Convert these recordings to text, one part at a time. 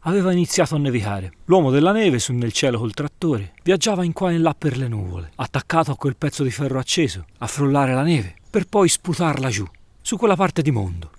aveva iniziato a nevicare. L'uomo della neve, su nel cielo col trattore, viaggiava in qua e in là per le nuvole, attaccato a quel pezzo di ferro acceso, a frollare la neve, per poi sputarla giù, su quella parte di mondo.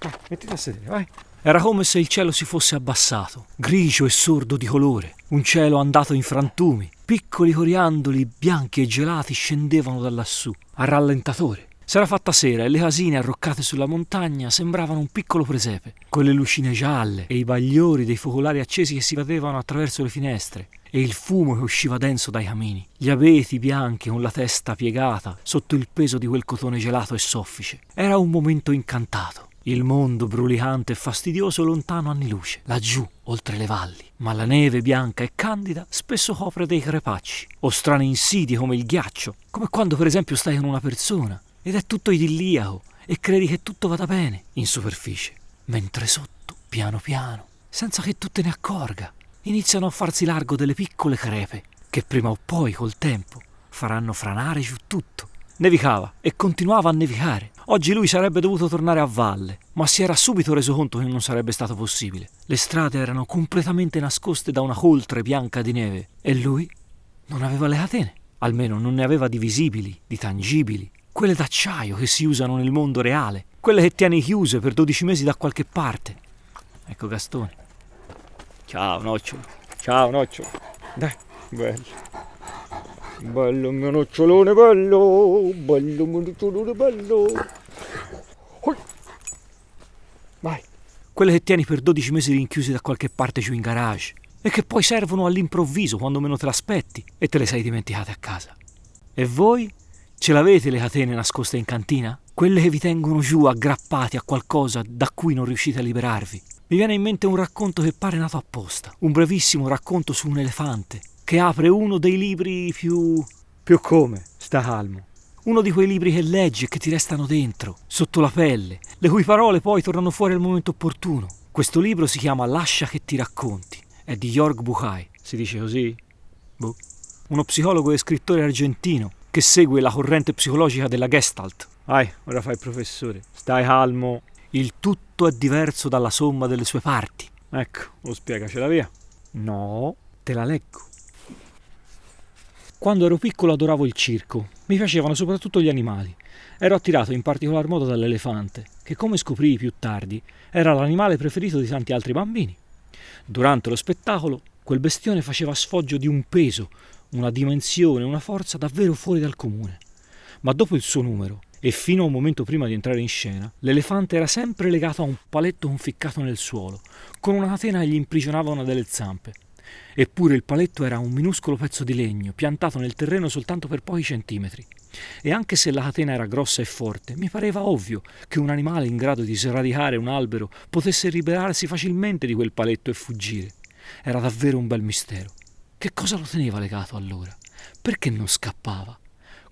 Vai, mettiti a sedere, vai. Era come se il cielo si fosse abbassato, grigio e sordo di colore, un cielo andato in frantumi, piccoli coriandoli bianchi e gelati scendevano da lassù, a rallentatore. S'era fatta sera e le casine arroccate sulla montagna sembravano un piccolo presepe, con le lucine gialle e i bagliori dei focolari accesi che si vedevano attraverso le finestre e il fumo che usciva denso dai camini, gli abeti bianchi con la testa piegata sotto il peso di quel cotone gelato e soffice. Era un momento incantato. Il mondo brulicante e fastidioso lontano anni luce, laggiù, oltre le valli. Ma la neve bianca e candida spesso copre dei crepacci, o strane insidie come il ghiaccio, come quando per esempio stai con una persona ed è tutto idilliaco e credi che tutto vada bene in superficie, mentre sotto, piano piano, senza che tu te ne accorga, iniziano a farsi largo delle piccole crepe che prima o poi col tempo faranno franare giù tutto. Nevicava e continuava a nevicare. Oggi lui sarebbe dovuto tornare a valle, ma si era subito reso conto che non sarebbe stato possibile. Le strade erano completamente nascoste da una coltre bianca di neve e lui non aveva le catene, almeno non ne aveva di visibili, di tangibili, quelle d'acciaio che si usano nel mondo reale, quelle che tieni chiuse per 12 mesi da qualche parte. Ecco Gastone. Ciao nocciolo, ciao nocciolo. Dai, bello. Bello mio nocciolone bello, bello mio nocciolone bello. Vai. Quelle che tieni per 12 mesi rinchiuse da qualche parte giù in garage e che poi servono all'improvviso quando meno te l'aspetti e te le sei dimenticate a casa. E voi? Ce l'avete le catene nascoste in cantina? Quelle che vi tengono giù aggrappati a qualcosa da cui non riuscite a liberarvi? Mi viene in mente un racconto che pare nato apposta, un brevissimo racconto su un elefante che apre uno dei libri più... più come? Sta calmo. Uno di quei libri che leggi e che ti restano dentro, sotto la pelle, le cui parole poi tornano fuori al momento opportuno. Questo libro si chiama Lascia che ti racconti. È di Jörg Buchai. Si dice così? Boh. Uno psicologo e scrittore argentino che segue la corrente psicologica della Gestalt. Vai, ora fai il professore. Stai calmo. Il tutto è diverso dalla somma delle sue parti. Ecco, lo spiegacela via. No, te la leggo. Quando ero piccolo adoravo il circo. Mi piacevano soprattutto gli animali. Ero attirato in particolar modo dall'elefante, che come scoprii più tardi era l'animale preferito di tanti altri bambini. Durante lo spettacolo, quel bestione faceva sfoggio di un peso, una dimensione, una forza davvero fuori dal comune. Ma dopo il suo numero, e fino a un momento prima di entrare in scena, l'elefante era sempre legato a un paletto conficcato nel suolo, con una catena che gli imprigionava una delle zampe. Eppure il paletto era un minuscolo pezzo di legno, piantato nel terreno soltanto per pochi centimetri. E anche se la catena era grossa e forte, mi pareva ovvio che un animale in grado di sradicare un albero potesse liberarsi facilmente di quel paletto e fuggire. Era davvero un bel mistero. Che cosa lo teneva legato allora? Perché non scappava?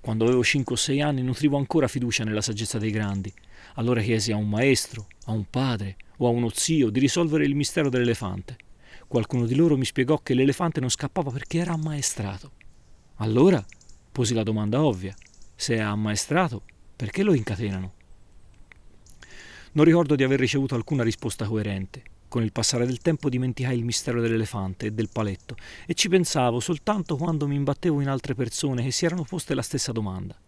Quando avevo 5 o 6 anni nutrivo ancora fiducia nella saggezza dei grandi. Allora chiesi a un maestro, a un padre o a uno zio di risolvere il mistero dell'elefante. Qualcuno di loro mi spiegò che l'elefante non scappava perché era ammaestrato. Allora posi la domanda ovvia: se è ammaestrato, perché lo incatenano? Non ricordo di aver ricevuto alcuna risposta coerente. Con il passare del tempo dimenticai il mistero dell'elefante e del paletto e ci pensavo soltanto quando mi imbattevo in altre persone che si erano poste la stessa domanda.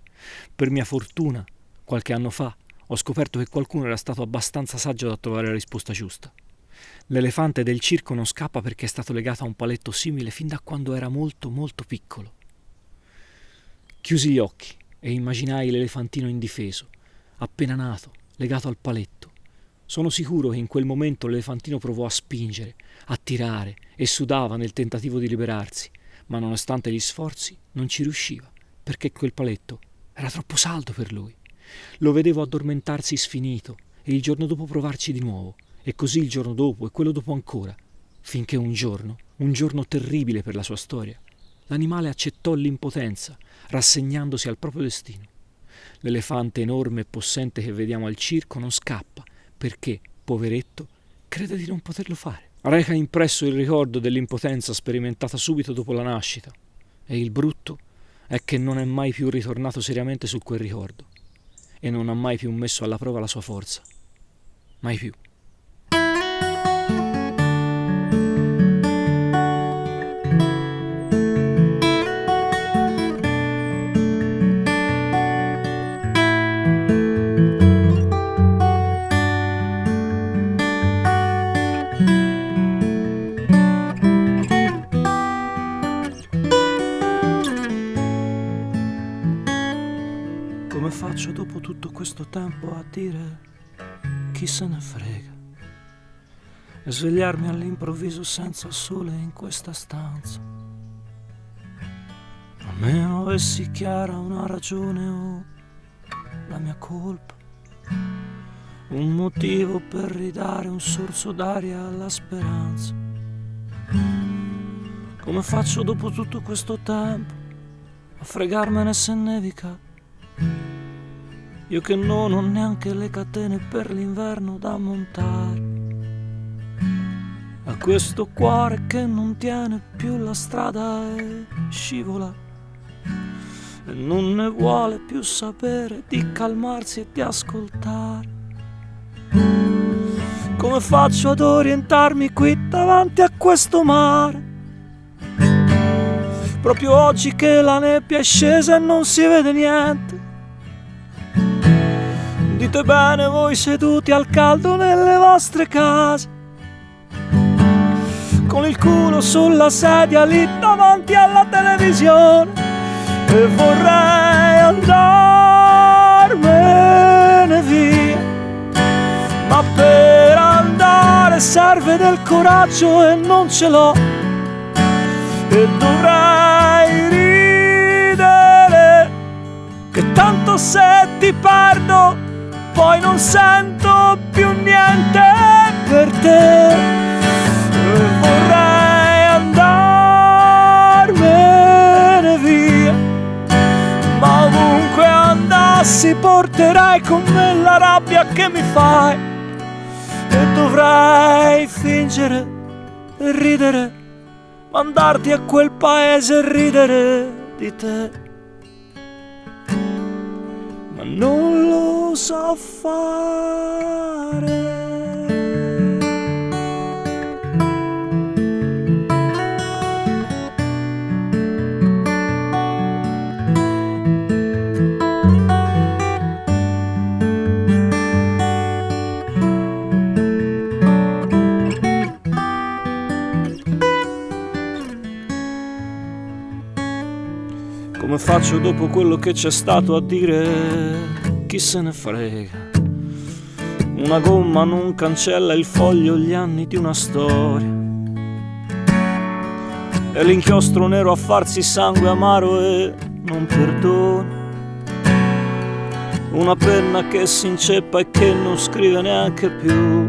Per mia fortuna, qualche anno fa, ho scoperto che qualcuno era stato abbastanza saggio da trovare la risposta giusta. L'elefante del circo non scappa perché è stato legato a un paletto simile fin da quando era molto molto piccolo. Chiusi gli occhi e immaginai l'elefantino indifeso, appena nato, legato al paletto. Sono sicuro che in quel momento l'elefantino provò a spingere, a tirare e sudava nel tentativo di liberarsi, ma nonostante gli sforzi non ci riusciva, perché quel paletto era troppo saldo per lui. Lo vedevo addormentarsi sfinito e il giorno dopo provarci di nuovo, e così il giorno dopo e quello dopo ancora, finché un giorno, un giorno terribile per la sua storia, l'animale accettò l'impotenza, rassegnandosi al proprio destino. L'elefante enorme e possente che vediamo al circo non scappa, perché, poveretto, crede di non poterlo fare. Reca impresso il ricordo dell'impotenza sperimentata subito dopo la nascita, e il brutto è che non è mai più ritornato seriamente su quel ricordo, e non ha mai più messo alla prova la sua forza. Mai più. Tutto questo tempo a dire chi se ne frega e svegliarmi all'improvviso senza sole in questa stanza. A meno avessi chiara una ragione o la mia colpa, un motivo per ridare un sorso d'aria alla speranza. Come faccio dopo tutto questo tempo a fregarmene se nevica? Io che non ho neanche le catene per l'inverno da montare. A questo cuore che non tiene più la strada e scivola. E non ne vuole più sapere di calmarsi e di ascoltare. Come faccio ad orientarmi qui davanti a questo mare? Proprio oggi che la nebbia è scesa e non si vede niente. Dite bene voi seduti al caldo nelle vostre case, con il culo sulla sedia lì davanti alla televisione. E vorrei andarmene via, ma per andare serve del coraggio e non ce l'ho. E dovrei ridere, che tanto se ti perdo poi non sento più niente per te. Vorrei andarmene via ma ovunque andassi porterei con me la rabbia che mi fai. E dovrei fingere ridere mandarti a quel paese e ridere di te. Ma non lo so fare. Come faccio dopo quello che c'è stato a dire chi se ne frega. Una gomma non cancella il foglio gli anni di una storia. E l'inchiostro nero a farsi sangue amaro e non perdona. Una penna che si inceppa e che non scrive neanche più.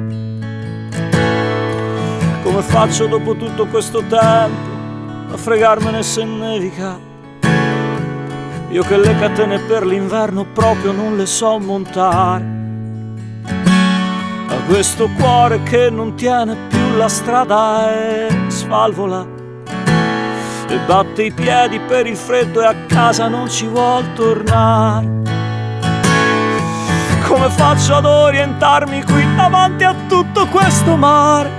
Come faccio dopo tutto questo tempo a fregarmene se nevica? Io che le catene per l'inverno proprio non le so montare. A questo cuore che non tiene più la strada e svalvola. E batte i piedi per il freddo e a casa non ci vuol tornare. Come faccio ad orientarmi qui davanti a tutto questo mare?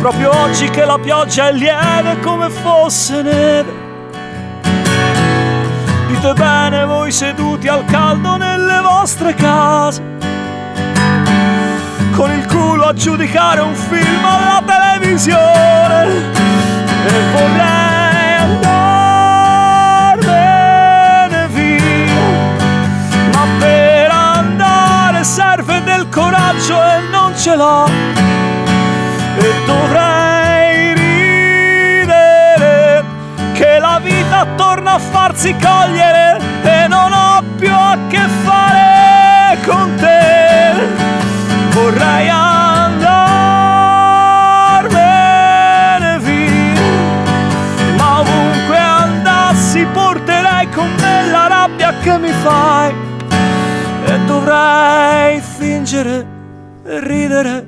Proprio oggi che la pioggia è lieve come fosse neve Dite bene voi seduti al caldo nelle vostre case, con il culo a giudicare un film alla televisione. E vorrei andarmene via, ma per andare serve del coraggio e non ce l'ho. E dovrei vita torna a farsi cogliere e non ho più a che fare con te. Vorrei andarmene via, ma ovunque andassi porterei con me la rabbia che mi fai e dovrei fingere e ridere,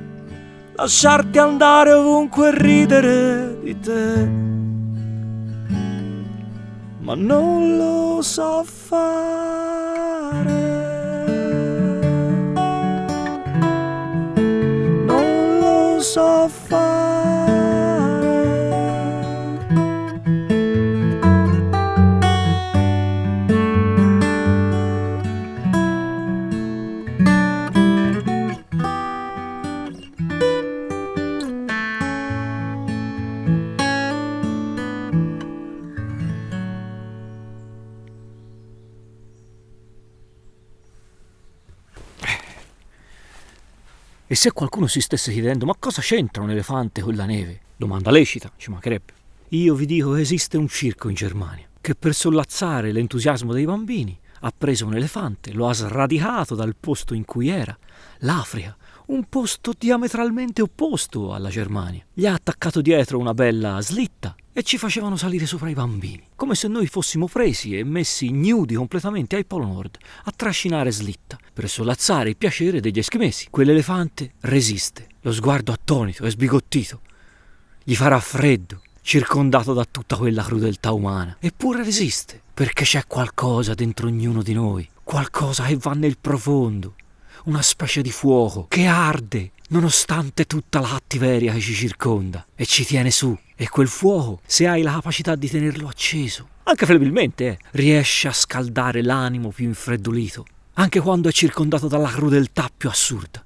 lasciarti andare ovunque e ridere di te ma non lo so fare. Non lo so fare. E se qualcuno si stesse chiedendo ma cosa c'entra un elefante con la neve? Domanda lecita, ci mancherebbe. Io vi dico che esiste un circo in Germania che per sollazzare l'entusiasmo dei bambini ha preso un elefante, lo ha sradicato dal posto in cui era, l'Africa, un posto diametralmente opposto alla Germania. Gli ha attaccato dietro una bella slitta e ci facevano salire sopra i bambini, come se noi fossimo presi e messi nudi completamente ai Polo Nord a trascinare slitta per solazzare il piacere degli eschimesi. Quell'elefante resiste, lo sguardo attonito e sbigottito. Gli farà freddo, circondato da tutta quella crudeltà umana. Eppure resiste, perché c'è qualcosa dentro ognuno di noi, qualcosa che va nel profondo, una specie di fuoco che arde nonostante tutta la cattiveria che ci circonda e ci tiene su. E quel fuoco, se hai la capacità di tenerlo acceso, anche fedelmente, eh, riesce a scaldare l'animo più infreddolito, anche quando è circondato dalla crudeltà più assurda.